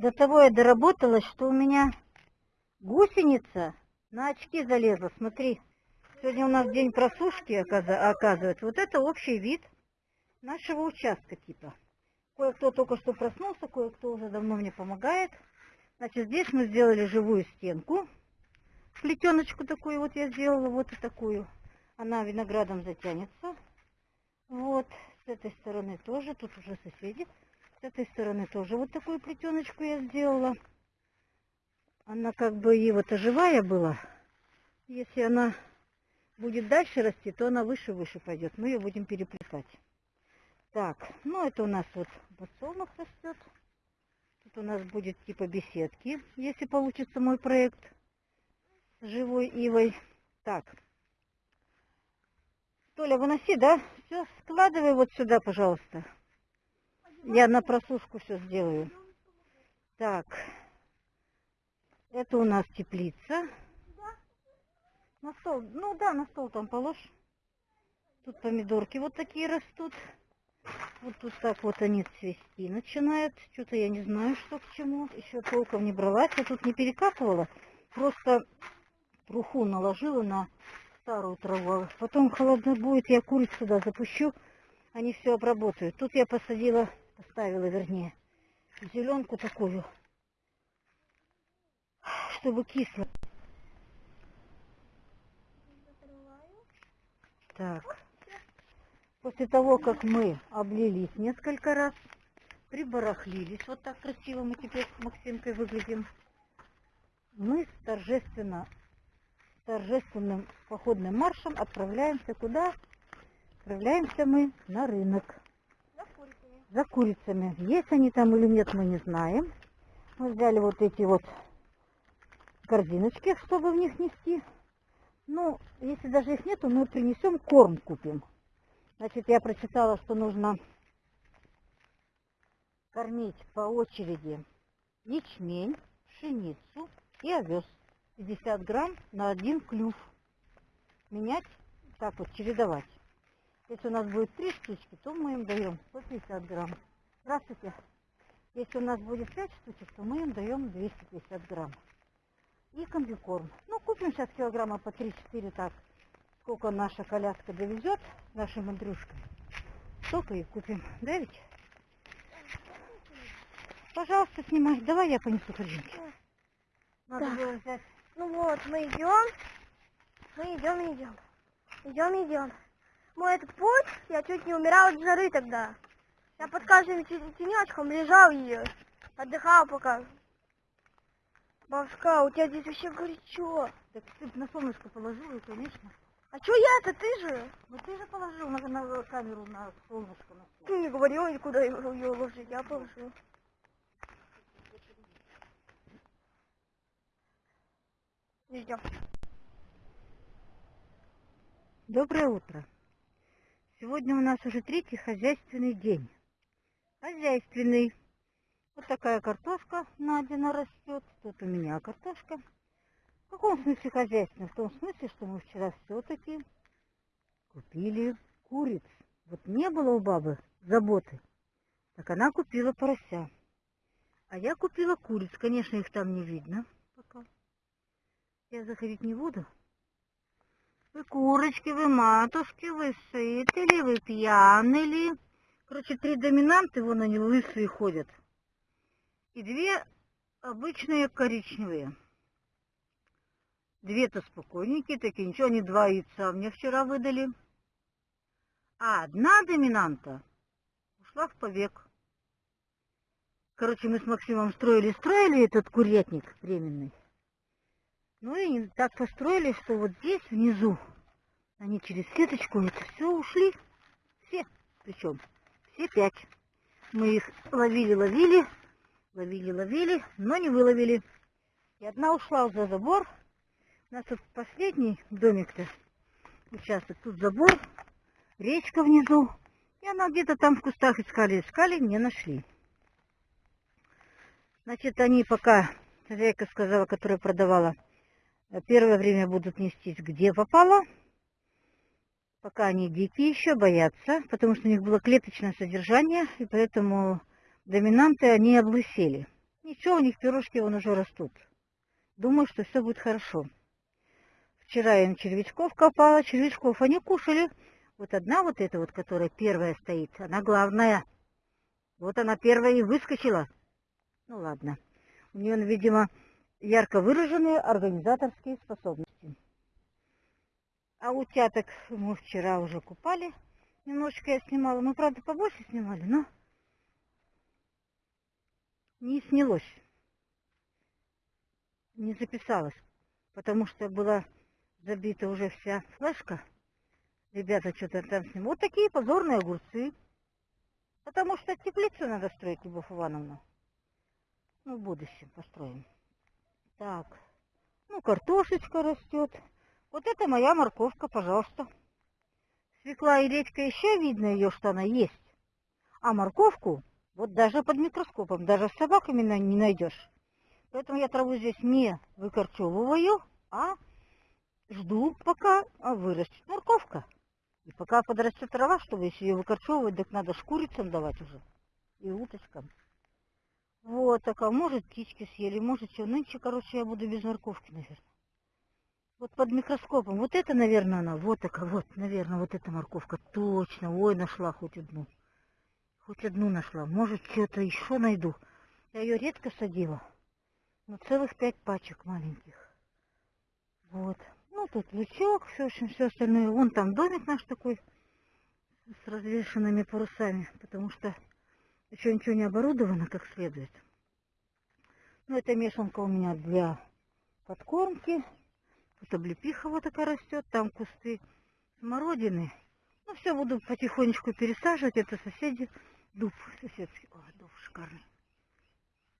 До того я доработалась, что у меня гусеница на очки залезла. Смотри, сегодня у нас день просушки, оказывается. Вот это общий вид нашего участка типа. Кое-кто только что проснулся, кое-кто уже давно мне помогает. Значит, здесь мы сделали живую стенку. Плетеночку такую вот я сделала, вот и такую. Она виноградом затянется. Вот, с этой стороны тоже, тут уже соседи. С этой стороны тоже вот такую плетеночку я сделала. Она как бы и вот оживая была. Если она будет дальше расти, то она выше-выше пойдет. Мы ее будем переплетать. Так, ну это у нас вот подсолнух растет. Тут у нас будет типа беседки, если получится мой проект с живой ивой. Так. Толя, выноси, да? Все, складывай вот сюда, пожалуйста. Я на просушку все сделаю. Так. Это у нас теплица. На стол. Ну да, на стол там положь. Тут помидорки вот такие растут. Вот тут так вот они цвести начинают. Что-то я не знаю, что к чему. Еще толком не бралась. Я тут не перекапывала. Просто труху наложила на старую траву. Потом холодно будет, я куриц сюда запущу. Они все обработают. Тут я посадила, поставила вернее, зеленку такую, чтобы кисло. Так. После того, как мы облились несколько раз, прибарахлились, вот так красиво мы теперь с Максимкой выглядим, мы торжественно, торжественным походным маршем отправляемся куда? Отправляемся мы на рынок. За курицами. Есть они там или нет, мы не знаем. Мы взяли вот эти вот корзиночки, чтобы в них нести. Ну, если даже их нету, мы принесем корм купим. Значит, я прочитала, что нужно кормить по очереди ячмень, пшеницу и овес. 50 грамм на один клюв. Менять, так вот, чередовать. Если у нас будет три штучки, то мы им даем 150 грамм. Здравствуйте. Если у нас будет 5 штучек, то мы им даем 250 грамм. И комбикорм. Ну, купим сейчас килограмма по 3-4 так сколько наша коляска довезет нашим Андрюшкам, столько и купим. Да ведь? Пожалуйста, снимай. Давай я понесу корзинки. Надо Так. было взять. Ну вот, мы идем. Мы идем, идем. Идем, идем. Мой этот путь, я чуть не умирал от жары тогда. Я под каждым те- тенечком лежал и отдыхал пока. Бабушка, у тебя здесь вообще горячо. Так ты на солнышко положила, конечно. А чё я-то, ты же? Ну ты же положил на, на камеру на солнышко. На. Ты не говорил, никуда ее ложить, я положил. Идем. Доброе утро. Сегодня у нас уже третий хозяйственный день. Хозяйственный. Вот такая картошка Надина растет. Тут у меня картошка. В каком смысле хозяйственный? В том смысле, что мы вчера все-таки купили куриц. Вот не было у бабы заботы. Так она купила порося. А я купила куриц. Конечно, их там не видно пока. Я заходить не буду. Вы курочки, вы матушки, вы сыты ли, вы пьяны ли? Короче, три доминанты, вон они лысые ходят. И две обычные коричневые. Две-то спокойненькие такие, ничего, они два яйца мне вчера выдали. А одна доминанта ушла в побег. Короче, мы с Максимом строили-строили этот курятник временный. Ну и так построили, что вот здесь внизу они через сеточку это все ушли. Все. Причем все пять. Мы их ловили-ловили, ловили-ловили, но не выловили. И одна ушла за забор. У нас тут последний домик-то участок. Тут забор, речка внизу. И она где-то там в кустах искали, искали, не нашли. Значит, они пока, хозяйка сказала, которая продавала, Первое время будут нестись где попало, пока они дикие еще, боятся, потому что у них было клеточное содержание, и поэтому доминанты, они облысели. Ничего, у них пирожки вон уже растут. Думаю, что все будет хорошо. Вчера я им червячков копала, червячков они кушали. Вот одна вот эта вот, которая первая стоит, она главная. Вот она первая и выскочила. Ну ладно. У нее, видимо, ярко выраженные организаторские способности. А утяток мы вчера уже купали. Немножечко я снимала. Ну, правда, побольше снимали, но не снялось. Не записалась, потому что была забита уже вся флешка. Ребята что-то там снимают. Вот такие позорные огурцы. Потому что теплицу надо строить, Любовь Ивановна. Ну, в будущем построим. Так, ну, картошечка растет. Вот это моя морковка, пожалуйста. Свекла и редька еще видно ее, что она есть. А морковку вот даже под микроскопом, даже с собаками не найдешь. Поэтому я траву здесь не выкорчевываю, а жду, пока вырастет морковка. И пока подрастет трава, чтобы если ее выкорчевывать, так надо шкурицам давать уже. И уточкам. Вот, так, а может птички съели, может что. Нынче, короче, я буду без морковки, наверное. Вот под микроскопом. Вот это, наверное, она. Вот такая, вот, наверное, вот эта морковка. Точно. Ой, нашла хоть одну. Хоть одну нашла. Может, что-то еще найду. Я ее редко садила. Но целых пять пачек маленьких. Вот. Ну, тут лучок, все, общем, все остальное. Вон там домик наш такой с развешенными парусами, потому что еще ничего не оборудовано как следует. Ну, это мешанка у меня для подкормки. Тут облепиха вот такая растет, там кусты смородины. Ну, все буду потихонечку пересаживать. Это соседи. Дуб соседский. Ой, дуб шикарный.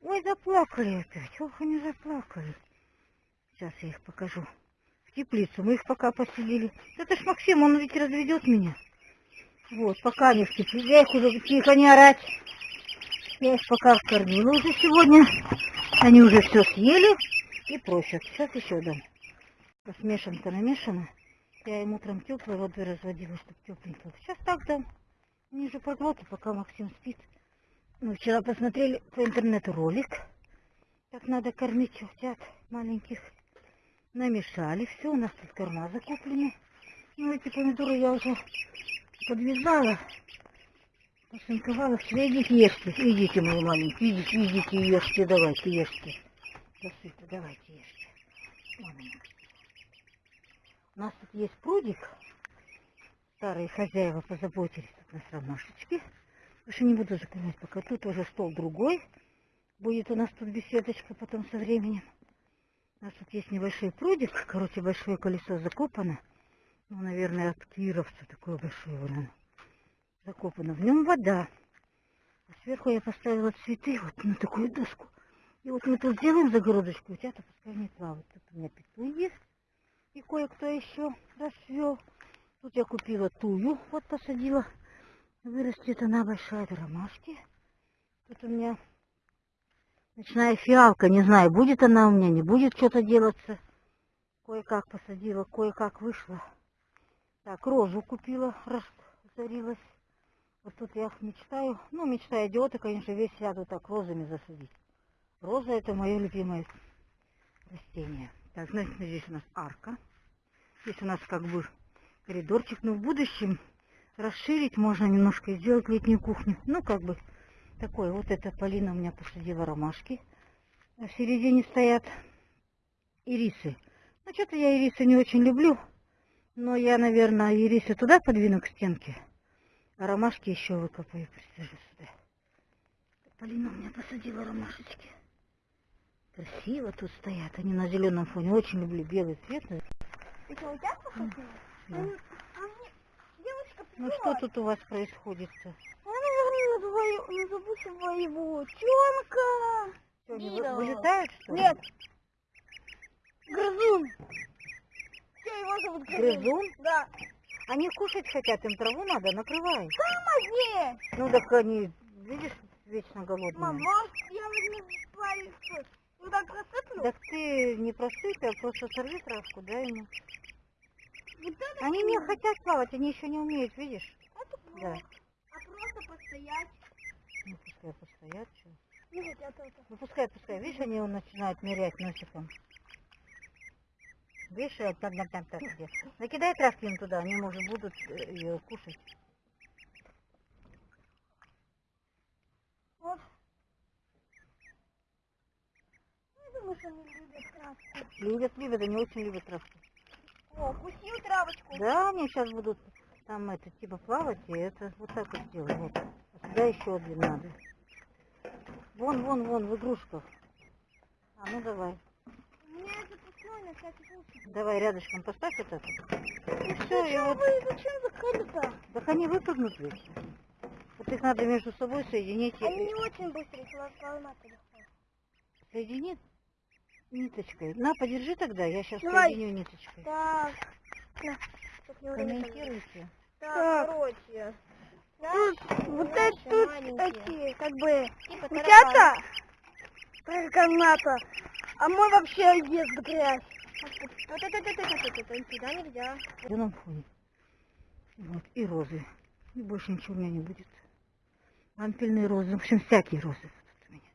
Ой, заплакали опять. Ох, они заплакали. Сейчас я их покажу. В теплицу. Мы их пока поселили. Это ж Максим, он ведь разведет меня. Вот, пока они в теплице. Я их уже тихо не орать. Я их пока вкормила уже сегодня. Они уже все съели и просят. Сейчас еще дам. Смешанка намешана. Я им утром теплой водой разводила, чтобы тепленько. Сейчас так дам. Они же пока Максим спит. Мы вчера посмотрели по интернету ролик. Как надо кормить утят маленьких. Намешали все. У нас тут корма закуплены. Ну, эти помидоры я уже подвязала. Посынковала. Все, идите, ешьте. Идите, мои маленькие. Идите, идите, ешьте. Давайте, ешьте. Засыпьте, давайте, ешьте. Маленькие. У нас тут есть прудик. Старые хозяева позаботились тут нас ромашечки. Больше не буду закрывать пока. Тут уже стол другой. Будет у нас тут беседочка потом со временем. У нас тут есть небольшой прудик. Короче, большое колесо закопано. Ну, наверное, от кировца такое большое вон закопано. В нем вода. А сверху я поставила цветы вот на такую доску. И вот мы тут сделаем загородочку. У тебя-то пускай не плавают. Тут у меня петуй есть и кое-кто еще расцвел. Тут я купила тую, вот посадила. Вырастет она большая до ромашки. Тут у меня ночная фиалка, не знаю, будет она у меня, не будет что-то делаться. Кое-как посадила, кое-как вышла. Так, розу купила, разорилась. Вот тут я мечтаю, ну, мечта идиота, конечно, весь сяду так розами засадить. Роза это мое любимое растение. Так, значит, здесь у нас арка. Здесь у нас как бы коридорчик, но в будущем расширить можно немножко и сделать летнюю кухню. Ну, как бы такое. Вот эта Полина у меня посадила ромашки. В середине стоят ирисы. Ну, что-то я ирисы не очень люблю. Но я, наверное, ирисы туда подвину к стенке. А ромашки еще выкопаю, присажу сюда. Полина у меня посадила ромашечки. Красиво тут стоят. Они на зеленом фоне. Очень люблю белый цвет. Это у тебя посадила? Да. А Ну что тут у вас происходит? -то? Я, наверное, назову своего Тёмка. Что, они вы- вылетают, что ли? Нет. Грызун. Все, его зовут Грызун. Грызун? Да. Они кушать хотят, им траву надо, накрывай. Помоги. Ну так они, видишь, вечно голодные. Мам, может, я возьму палец, ну так просыплю? Так ты не просыпь, а просто сорви травку, дай ему. Вот Они не хотят плавать, они еще не умеют, видишь? Это Да. плохо. А просто постоять. Ну пускай постоят, что. Видите, это это. Ну пускай, пускай. Видишь, они начинают нырять носиком. Я там, там, там, там, где. Накидай травки им туда, они, может, будут э, ее кушать. Вот. Ну, Я думаю, что они любят травку. Любят, любят, они очень любят травку. О, кусил травочку. Да, они сейчас будут там это, типа плавать, и это вот так вот сделаем. Вот. А сюда еще один надо. Вон, вон, вон, в игрушках. А, ну давай. У меня запасной на всякий случай. Давай рядышком поставь вот это. И Ну все, и вот. вы, зачем закрыли-то? Так они выпрыгнут ведь. Вот их надо между собой соединить. и- Они не очень быстрые, поломать-то легко. Соедини ниточкой. На, подержи тогда, я сейчас Давай. соединю ниточкой. Так. Комментируйте. Так, короче. Тут, вот это тут маленькие. эти, как бы, Типа утята, как каната, а мы вообще ест грязь. Вот это, это, это, это, это, сюда нельзя. В зеленом фоне. Вот, и розы. И больше ничего у меня не будет. Ампельные розы, в общем, всякие розы будут у меня.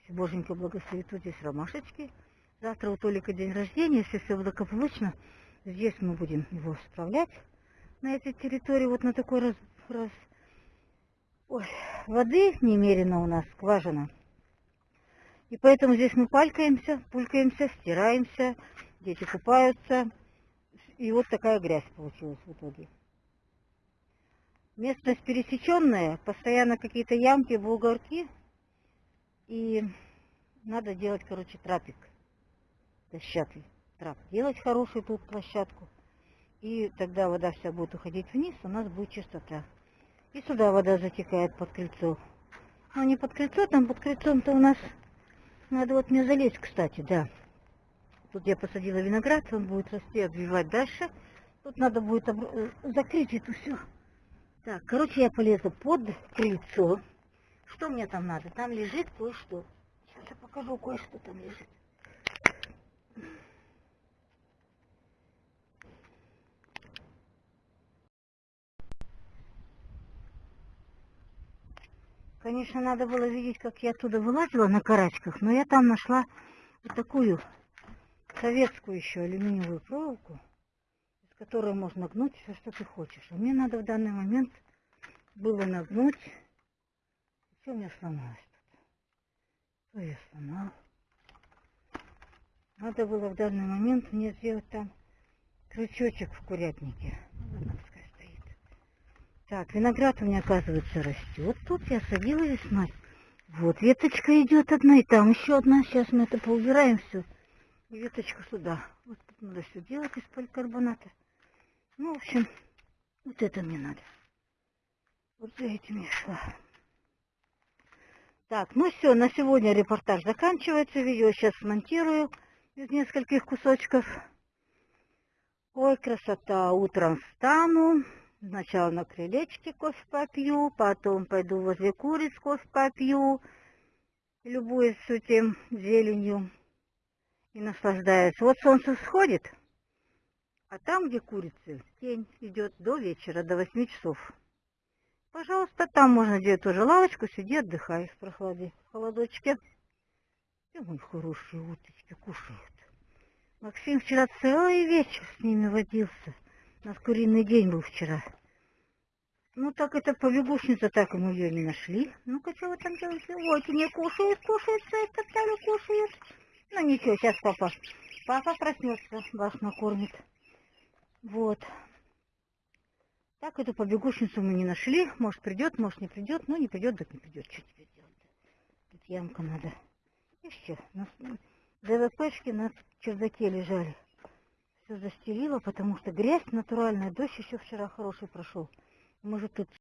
Если Боженька благословит, вот здесь ромашечки. Завтра у Толика день рождения, если все благополучно, здесь мы будем его справлять на этой территории, вот на такой раз, раз. Ой, воды немерено у нас, скважина. И поэтому здесь мы палькаемся, пулькаемся, стираемся, дети купаются. И вот такая грязь получилась в итоге. Местность пересеченная, постоянно какие-то ямки, бугорки. И надо делать, короче, трапик. Дощатый трап. Делать хорошую тут площадку. И тогда вода вся будет уходить вниз, у нас будет чистота. И сюда вода затекает под крыльцо. Ну, не под крыльцо, там под крыльцом-то у нас... Надо вот мне залезть, кстати, да. Тут я посадила виноград, он будет расти, обвивать дальше. Тут надо будет обр- э, закрыть это все. Так, короче, я полезу под крыльцо. Что мне там надо? Там лежит кое-что. Сейчас я покажу, кое-что там лежит. Конечно, надо было видеть, как я оттуда вылазила на карачках, но я там нашла вот такую советскую еще алюминиевую проволоку, из которой можно гнуть все, что ты хочешь. А мне надо в данный момент было нагнуть. Что у меня сломалось тут? Что я сломала? Надо было в данный момент мне сделать там крючочек в курятнике. Так, виноград у меня, оказывается, растет. Тут я садила весной. Вот веточка идет одна, и там еще одна. Сейчас мы это поубираем все. Веточку сюда. Вот тут надо все делать из поликарбоната. Ну, в общем, вот это мне надо. Вот за этим я шла. Так, ну все, на сегодня репортаж заканчивается. Видео сейчас смонтирую из нескольких кусочков. Ой, красота. Утром встану. Сначала на крылечке кофе попью, потом пойду возле куриц кофе попью, любуюсь этим зеленью и наслаждаюсь. Вот солнце всходит, а там, где курицы, тень идет до вечера, до 8 часов. Пожалуйста, там можно делать тоже лавочку, сиди, отдыхай в прохладе, в холодочке. И мои хорошие уточки кушают. Максим вчера целый вечер с ними водился. У нас куриный день был вчера. Ну так это побегушница, так мы ее не нашли. Ну-ка, вы там делаете? Вот, не кушают, кушают, все топтали, кушают. Ну ничего, сейчас папа, папа проснется, вас накормит. Вот. Так эту побегушницу мы не нашли. Может придет, может не придет. Ну не придет, так не придет. Что теперь делать? Тут ямка надо. И все. На ДВПшки на чердаке лежали. Все застелила, потому что грязь натуральная. Дождь еще вчера хороший прошел. Может тут